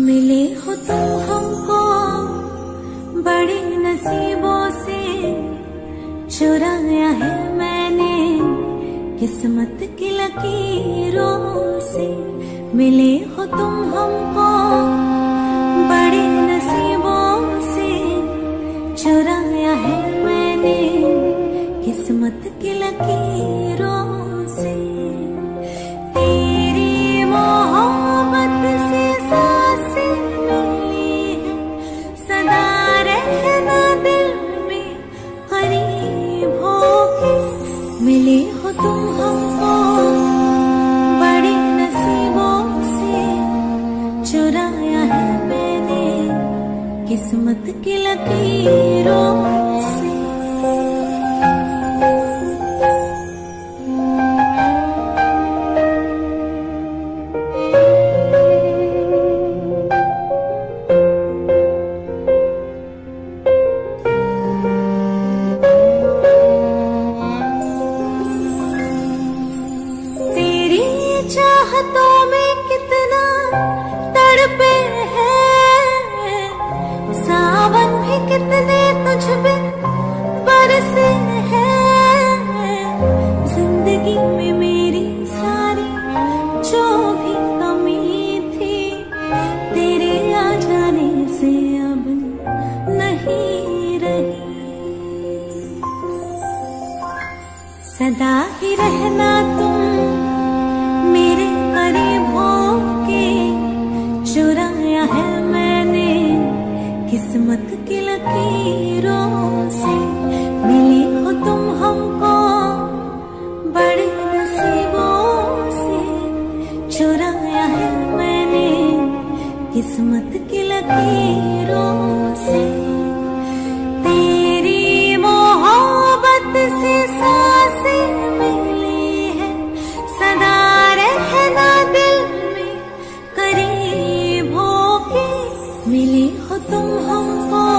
मिले हो तुम हमको बड़े नसीबों से। चुराया है मैंने किस्मत की लकीरों से। मिले हो तुम हमको बड़े नसीबों से। चुराया है मैंने किस्मत की लकीरों से। मिले हो तुम हमको बड़े नसीबों से चुराया है मैंने किस्मत की लकीरों से। चाहतों में कितना तड़पे हैं। सावन भी कितने तुझ पे बरसे हैं। ज़िंदगी में मेरी सारी जो भी कमी थी, तेरे आ जाने से अब नहीं रही। सदा ही रहना तुम किस्मत की लकीरों से मिले हो तुम हमको बड़े नसीबों से। चुराया है मैंने किस्मत की लकीरों से। तेरी मोहब्बत से साँसें मिली है मिले हो तुम हमको